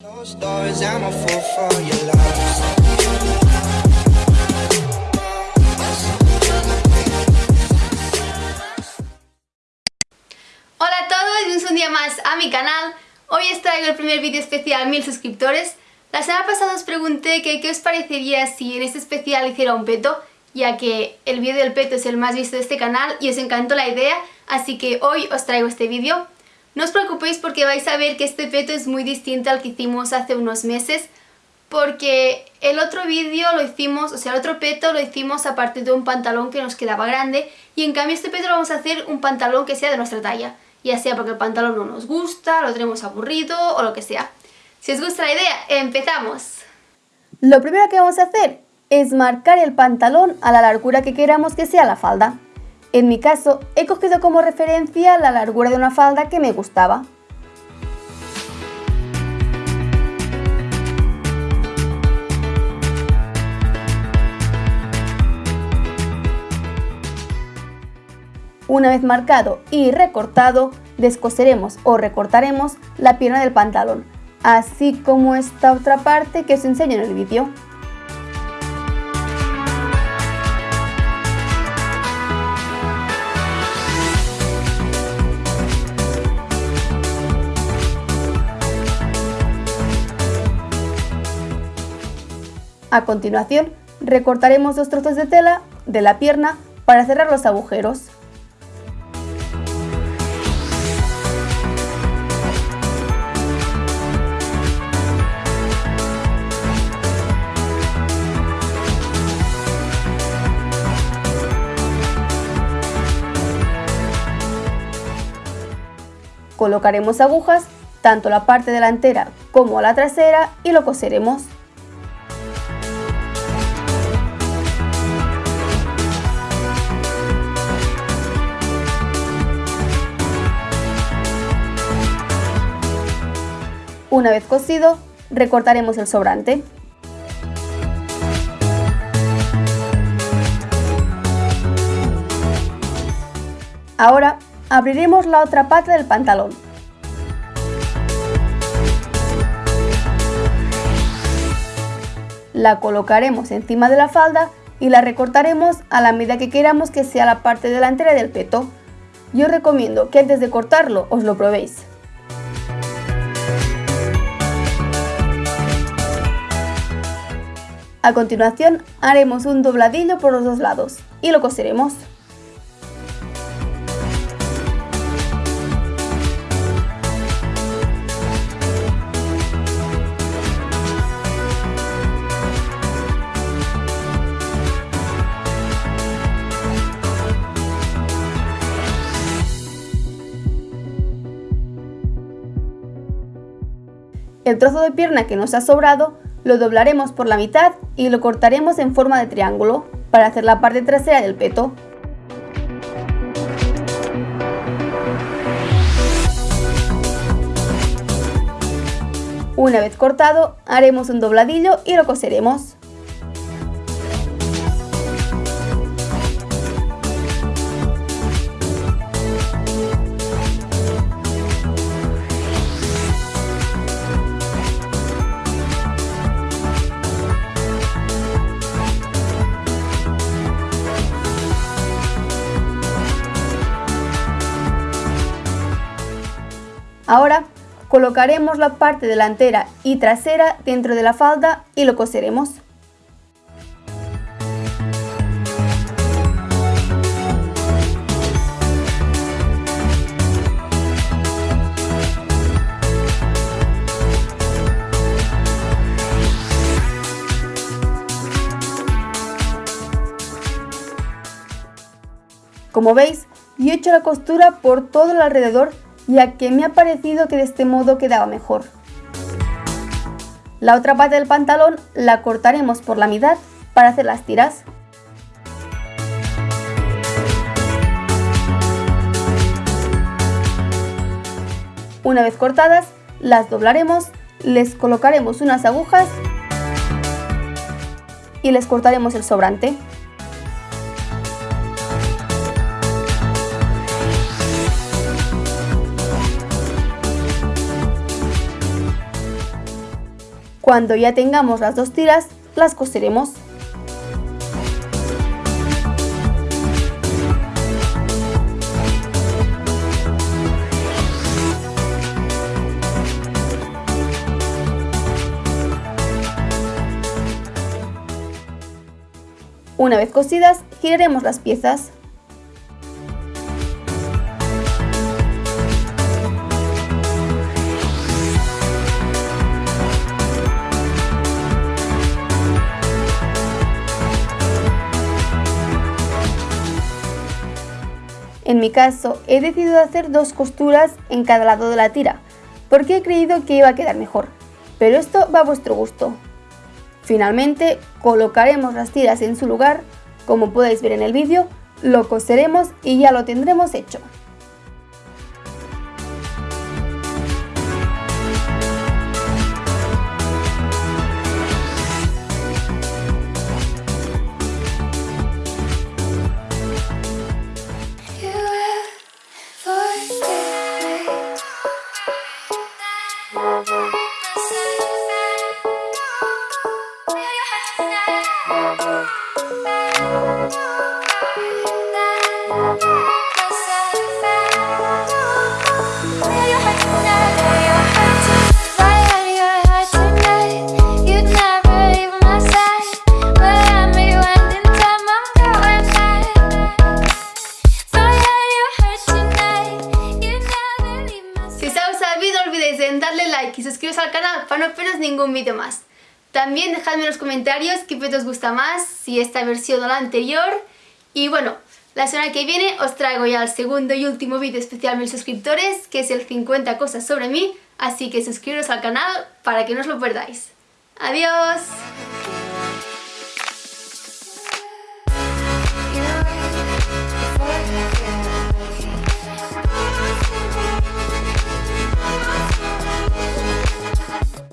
Hola a todos, bienvenidos un día más a mi canal. Hoy os traigo el primer vídeo especial a 1000 suscriptores. La semana pasada os pregunté que qué os parecería si en este especial hiciera un peto, ya que el vídeo del peto es el más visto de este canal y os encantó la idea, así que hoy os traigo este vídeo. No os preocupéis porque vais a ver que este peto es muy distinto al que hicimos hace unos meses, porque el otro vídeo lo hicimos, o sea, el otro peto lo hicimos a partir de un pantalón que nos quedaba grande y en cambio este peto lo vamos a hacer un pantalón que sea de nuestra talla, ya sea porque el pantalón no nos gusta, lo tenemos aburrido o lo que sea. Si os gusta la idea, empezamos. Lo primero que vamos a hacer es marcar el pantalón a la largura que queramos que sea la falda. En mi caso, he cogido como referencia la largura de una falda que me gustaba. Una vez marcado y recortado, descoseremos o recortaremos la pierna del pantalón, así como esta otra parte que os enseño en el vídeo. A continuación, recortaremos dos trozos de tela de la pierna para cerrar los agujeros. Colocaremos agujas tanto la parte delantera como la trasera y lo coseremos. Una vez cosido, recortaremos el sobrante. Ahora abriremos la otra parte del pantalón. La colocaremos encima de la falda y la recortaremos a la medida que queramos que sea la parte delantera del peto. Yo recomiendo que antes de cortarlo os lo probéis. A continuación haremos un dobladillo por los dos lados y lo coseremos. El trozo de pierna que nos ha sobrado lo doblaremos por la mitad y lo cortaremos en forma de triángulo para hacer la parte trasera del peto. Una vez cortado, haremos un dobladillo y lo coseremos. Ahora colocaremos la parte delantera y trasera dentro de la falda y lo coseremos. Como veis, yo he hecho la costura por todo el alrededor ya que me ha parecido que de este modo quedaba mejor. La otra parte del pantalón la cortaremos por la mitad para hacer las tiras. Una vez cortadas, las doblaremos, les colocaremos unas agujas y les cortaremos el sobrante. Cuando ya tengamos las dos tiras, las coseremos. Una vez cosidas, giraremos las piezas. En mi caso, he decidido hacer dos costuras en cada lado de la tira, porque he creído que iba a quedar mejor, pero esto va a vuestro gusto. Finalmente, colocaremos las tiras en su lugar, como podéis ver en el vídeo, lo coseremos y ya lo tendremos hecho. No perderos ningún vídeo más. También dejadme en los comentarios qué vídeo os gusta más, si esta versión o la anterior. Y bueno, la semana que viene os traigo ya el segundo y último vídeo especial a mil suscriptores, que es el 50 cosas sobre mí, así que suscribiros al canal para que no os lo perdáis. ¡Adiós!